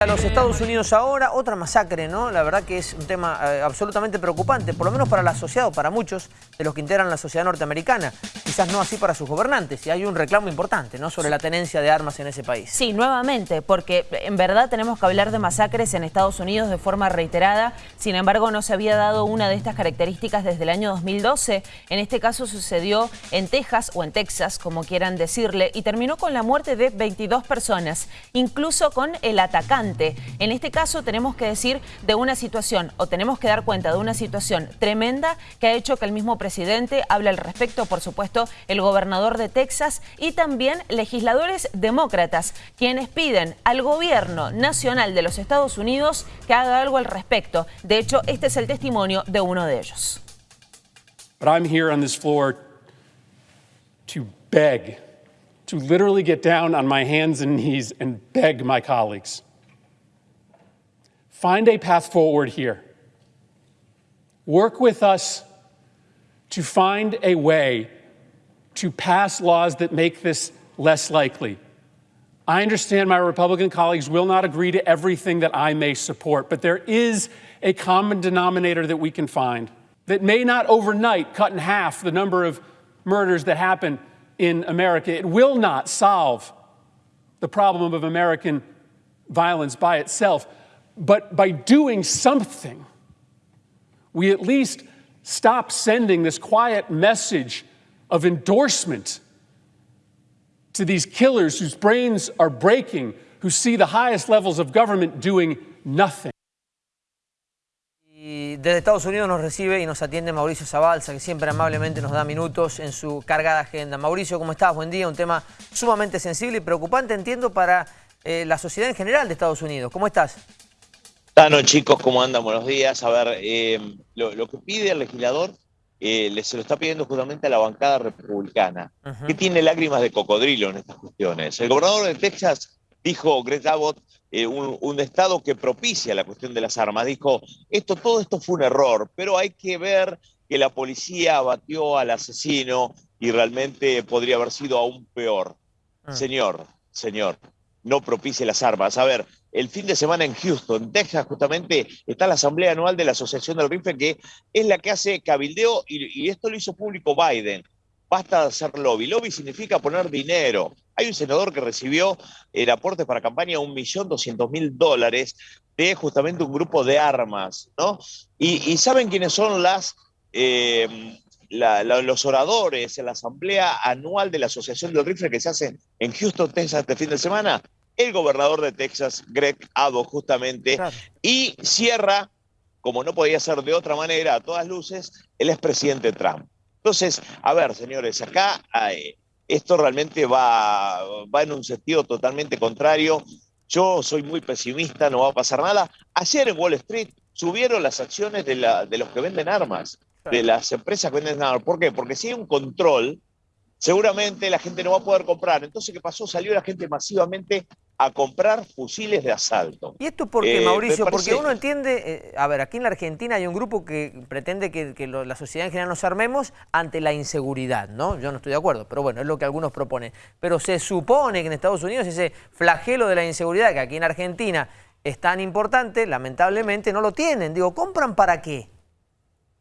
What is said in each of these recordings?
A los Estados Unidos ahora, otra masacre, ¿no? La verdad que es un tema eh, absolutamente preocupante, por lo menos para el asociado, para muchos de los que integran la sociedad norteamericana. Quizás no así para sus gobernantes, y hay un reclamo importante, ¿no? Sobre la tenencia de armas en ese país. Sí, nuevamente, porque en verdad tenemos que hablar de masacres en Estados Unidos de forma reiterada, sin embargo no se había dado una de estas características desde el año 2012. En este caso sucedió en Texas, o en Texas, como quieran decirle, y terminó con la muerte de 22 personas, incluso con el atacante en este caso tenemos que decir de una situación o tenemos que dar cuenta de una situación tremenda que ha hecho que el mismo presidente hable al respecto, por supuesto, el gobernador de Texas y también legisladores demócratas, quienes piden al gobierno nacional de los Estados Unidos que haga algo al respecto. De hecho, este es el testimonio de uno de ellos. But I'm here on this floor to beg, to literally get down on my hands and knees and beg my colleagues. Find a path forward here. Work with us to find a way to pass laws that make this less likely. I understand my Republican colleagues will not agree to everything that I may support, but there is a common denominator that we can find that may not overnight cut in half the number of murders that happen in America. It will not solve the problem of American violence by itself, but by doing something, we at least stop sending this quiet message of endorsement to these killers whose brains are breaking, who see the highest levels of government doing nothing. Y desde Estados Unidos nos recibe y nos atiende Mauricio Zabalza, que siempre amablemente nos da minutos en su cargada agenda. Mauricio, ¿cómo estás? Buen día. Un tema sumamente sensible y preocupante, entiendo, para eh, la sociedad en general de Estados Unidos. ¿Cómo estás? Bueno, chicos, ¿cómo andan? Buenos días. A ver, eh, lo, que pide el legislador eh, se lo está pidiendo justamente a la bancada republicana, que tiene lágrimas de cocodrilo en estas cuestiones. El gobernador de Texas dijo, Greg Abbott, eh, un, estado que propicia la cuestión de las armas, dijo, esto, todo esto fue un error, pero hay que ver que la policía abatió al asesino y realmente podría haber sido aún peor. Ah. Señor, señor, no propicie las armas. A ver, el fin de semana en Houston, Texas, justamente está la asamblea anual de la Asociación del Rifle, que es la que hace cabildeo, y, esto lo hizo público Biden. Basta de hacer lobby. Lobby significa poner dinero. Hay un senador que recibió el aporte para campaña de 1.200.000 dólares de justamente un grupo de armas, ¿no? Y, ¿saben quiénes son las... Eh, los oradores en la asamblea anual de la Asociación del Rifle que se hace en Houston, Texas, este fin de semana, el gobernador de Texas, Greg Abbott, justamente, y cierra, como no podía ser de otra manera, a todas luces, el expresidente Trump. Entonces, a ver, señores, acá esto realmente va, va en un sentido totalmente contrario. Yo soy muy pesimista, no va a pasar nada. Ayer en Wall Street subieron las acciones de, la, de los que venden armas, de las empresas que venden armas. ¿Por qué? Porque si hay un control, seguramente la gente no va a poder comprar. Entonces, ¿qué pasó? Salió la gente masivamente a comprar fusiles de asalto. ¿Y esto por qué, eh, Mauricio? Porque uno entiende, eh, a ver, aquí en la Argentina hay un grupo que pretende que, la sociedad en general nos armemos ante la inseguridad, ¿no? Yo no estoy de acuerdo, pero bueno, es lo que algunos proponen. Pero se supone que en Estados Unidos ese flagelo de la inseguridad que aquí en Argentina es tan importante, lamentablemente no lo tienen. Digo, ¿compran para qué?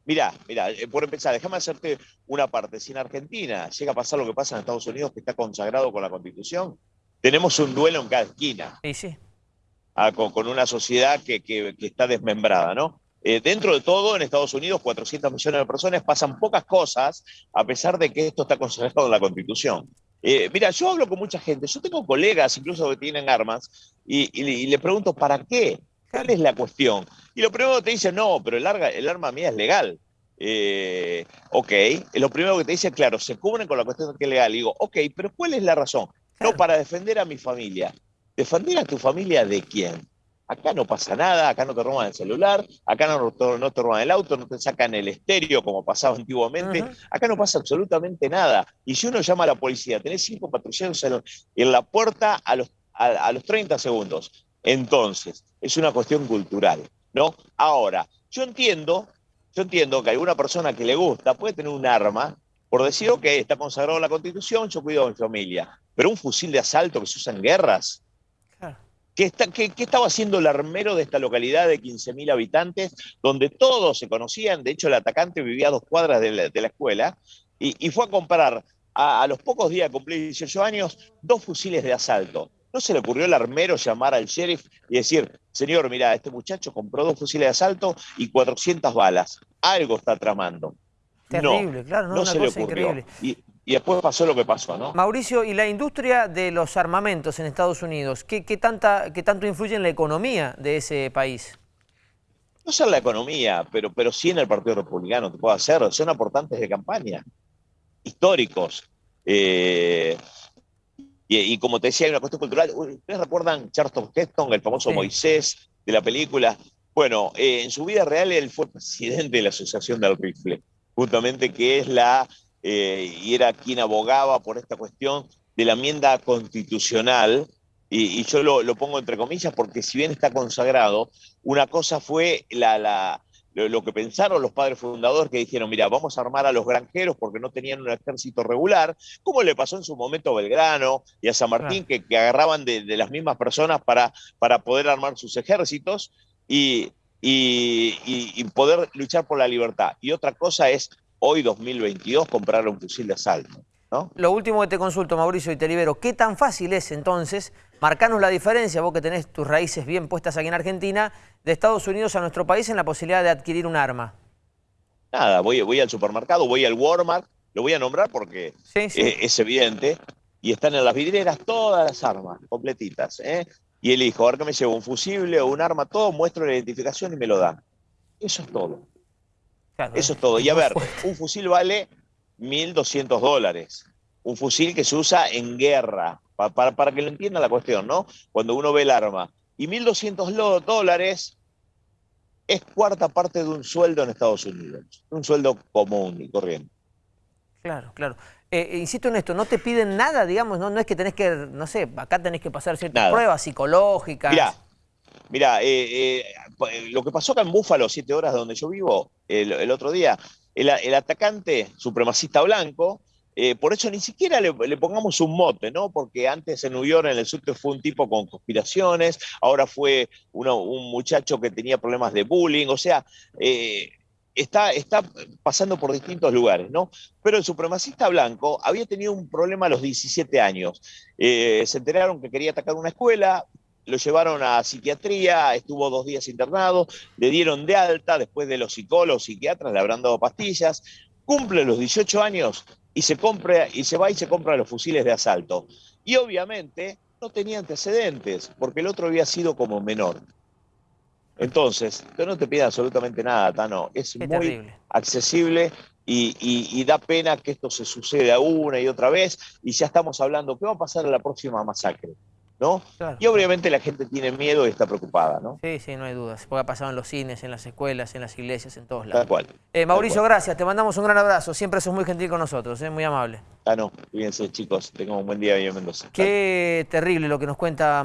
Mirá, mirá, eh, por empezar, déjame hacerte una parte. Si en Argentina llega a pasar lo que pasa en Estados Unidos, que está consagrado con la Constitución, tenemos un duelo en cada esquina. Sí, sí. Ah, con, una sociedad que, está desmembrada, ¿no? Eh, dentro de todo, en Estados Unidos, 400 millones de personas pasan pocas cosas, a pesar de que esto está consagrado en la Constitución. Eh, mira, yo hablo con mucha gente, yo tengo colegas incluso que tienen armas, y le pregunto, ¿para qué? ¿Cuál es la cuestión? Y lo primero que te dice, no, pero el, el arma mía es legal. Eh, ok, lo primero que te dice, claro, se cubren con la cuestión de que es legal. Y digo, ok, pero ¿cuál es la razón? No, para defender a mi familia. ¿Defender a tu familia de quién? Acá no pasa nada, acá no te roban el celular, acá no, no te roban el auto, no te sacan el estéreo como pasaba antiguamente, acá no pasa absolutamente nada. Y si uno llama a la policía, tenés cinco patrulleros en, la puerta a los, a los 30 segundos. Entonces, es una cuestión cultural, ¿no? Ahora, yo entiendo, yo entiendo que alguna persona que le gusta puede tener un arma por decir, ok, está consagrado en la Constitución, yo cuido a mi familia, pero un fusil de asalto que se usa en guerras, ¿Qué, estaba haciendo el armero de esta localidad de 15.000 habitantes, donde todos se conocían? De hecho, el atacante vivía a dos cuadras de la, escuela y, fue a comprar a, los pocos días de cumplir 18 años dos fusiles de asalto. ¿No se le ocurrió al armero llamar al sheriff y decir, señor, mira, este muchacho compró dos fusiles de asalto y 400 balas? Algo está tramando. Terrible, claro, no, no se le ocurrió. Y, después pasó lo que pasó, ¿no? Mauricio, ¿y la industria de los armamentos en Estados Unidos, qué, tanta, qué tanto influye en la economía de ese país? No sé en la economía, pero, pero sí en el Partido Republicano, te puedo hacer, son aportantes de campaña, históricos. Eh, y, como te decía, hay una cuestión cultural. ¿Ustedes recuerdan Charlton Heston, el famoso Moisés de la película? Bueno, eh, en su vida real él fue presidente de la Asociación del Rifle justamente que es la, eh, y era quien abogaba por esta cuestión de la enmienda constitucional, y, yo lo, pongo entre comillas porque si bien está consagrado, una cosa fue la, la, lo, que pensaron los padres fundadores que dijeron, mira, vamos a armar a los granjeros porque no tenían un ejército regular, como le pasó en su momento a Belgrano y a San Martín, que, agarraban de, las mismas personas para, para poder armar sus ejércitos. Y, y, poder luchar por la libertad. Y otra cosa es, hoy 2022, comprar un fusil de asalto. ¿no? Lo último que te consulto, Mauricio, y te libero, ¿qué tan fácil es entonces marcarnos la diferencia, vos que tenés tus raíces bien puestas aquí en Argentina, de Estados Unidos a nuestro país en la posibilidad de adquirir un arma? Nada, voy, voy al supermercado, voy al Walmart, lo voy a nombrar porque Es, evidente, y están en las vidrieras todas las armas, completitas. ¿eh? y elijo, a ver que me llevo un fusible o un arma, todo, muestro la identificación y me lo dan. Eso es todo. Eso es todo. Y a ver, un fusil vale 1.200 dólares. Un fusil que se usa en guerra, para, para, que lo entienda la cuestión, ¿no? Cuando uno ve el arma. Y 1.200 dólares es cuarta parte de un sueldo en Estados Unidos. Un sueldo común y corriente. Claro, claro. Eh, eh, insisto en esto, no te piden nada, digamos, no, no es que tenés que, no sé, acá tenés que pasar ciertas pruebas psicológicas. Mirá, mirá eh, lo que pasó acá en Búfalo, siete horas de donde yo vivo, el, otro día, el, atacante supremacista blanco, por eso ni siquiera le, pongamos un mote, ¿no? Porque antes en New York, en el subte, fue un tipo con conspiraciones, ahora fue un muchacho que tenía problemas de bullying, o sea, está, está pasando por distintos lugares, ¿no? Pero el supremacista blanco había tenido un problema a los 17 años. Eh, se enteraron que quería atacar una escuela, lo llevaron a psiquiatría, estuvo dos días internado, le dieron de alta, después de los psicólogos, psiquiatras, le habrán dado pastillas, cumple los 18 años y se, compra, y se va y se compra los fusiles de asalto. Y obviamente no tenía antecedentes, porque el otro había sido como menor. Entonces, yo no te pido absolutamente nada, Tano. Es muy accesible y, da pena que esto se suceda una y otra vez. Y ya estamos hablando, ¿qué va a pasar en la próxima masacre? ¿No? Y obviamente la gente tiene miedo y está preocupada, ¿no? Sí, sí, no hay dudas. Porque ha pasado en los cines, en las escuelas, en las iglesias, en todos lados. Tal cual. Eh, Mauricio, gracias. Te mandamos un gran abrazo. Siempre sos muy gentil con nosotros, ¿eh? muy amable. Ah, no. Fíjense, chicos. Tengan un buen día, en Mendoza. Qué terrible lo que nos cuenta...